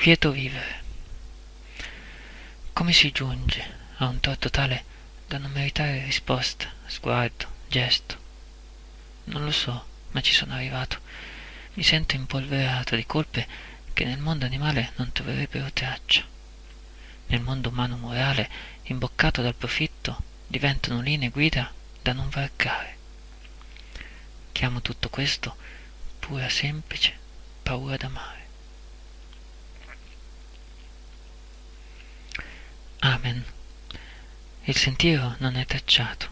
quieto vivere. Come si giunge a un torto tale da non meritare risposta, sguardo, gesto? Non lo so, ma ci sono arrivato. Mi sento impolverato di colpe che nel mondo animale non troverebbero traccia. Nel mondo umano morale, imboccato dal profitto, diventano linee guida da non varcare. Chiamo tutto questo pura semplice paura d'amare. Amen. Il sentiero non è tracciato.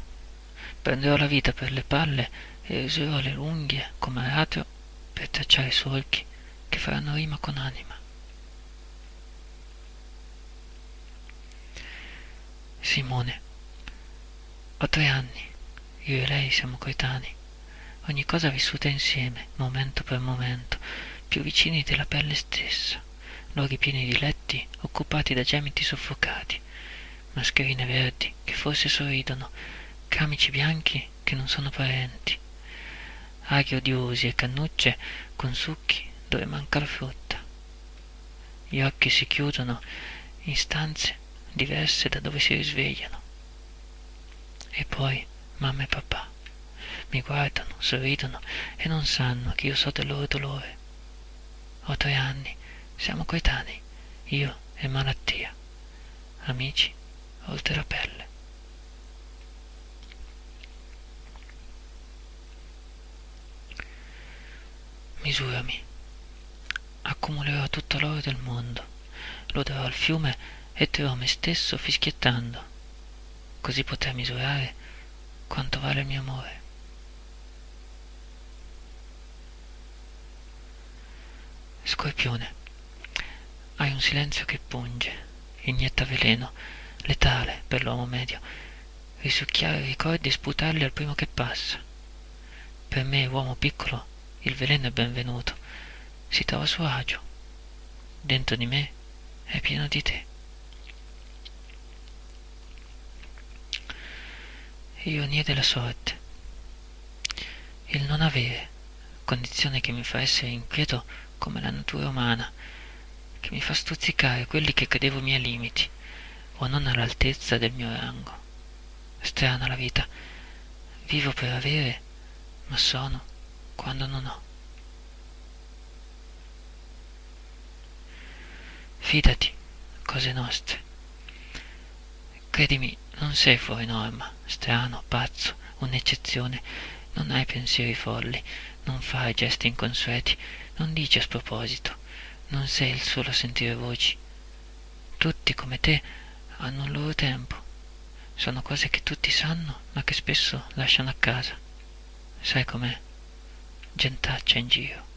Prenderò la vita per le palle e userò le unghie come aratro per tracciare solchi che faranno rima con anima. Simone. Ho tre anni. Io e lei siamo coetanei. Ogni cosa vissuta insieme, momento per momento, più vicini della pelle stessa luoghi pieni di letti occupati da gemiti soffocati, mascherine verdi che forse sorridono, camici bianchi che non sono parenti, aghi odiosi e cannucce con succhi dove manca la frutta. Gli occhi si chiudono in stanze diverse da dove si risvegliano. E poi mamma e papà mi guardano, sorridono e non sanno che io so del loro dolore. Ho tre anni siamo coetanei, io e malattia, amici oltre la pelle. Misurami. Accumulerò tutto l'oro del mondo, lo darò al fiume e terrò me stesso fischiettando, così potrei misurare quanto vale il mio amore. Scorpione. Hai un silenzio che punge, inietta veleno, letale per l'uomo medio, risucchiare ricordi e sputarli al primo che passa. Per me, uomo piccolo, il veleno è benvenuto, si trova a suo agio. Dentro di me è pieno di te. Ironia della sorte. Il non avere, condizione che mi fa essere inquieto come la natura umana, che mi fa stuzzicare quelli che credevo miei limiti o non all'altezza del mio rango. Strana la vita. Vivo per avere, ma sono quando non ho. Fidati, cose nostre. Credimi, non sei fuori norma, strano, pazzo, un'eccezione. Non hai pensieri folli, non fai gesti inconsueti, non dici a sproposito non sei il solo a sentire voci. Tutti come te hanno il loro tempo. Sono cose che tutti sanno, ma che spesso lasciano a casa. Sai com'è? Gentaccia in giro.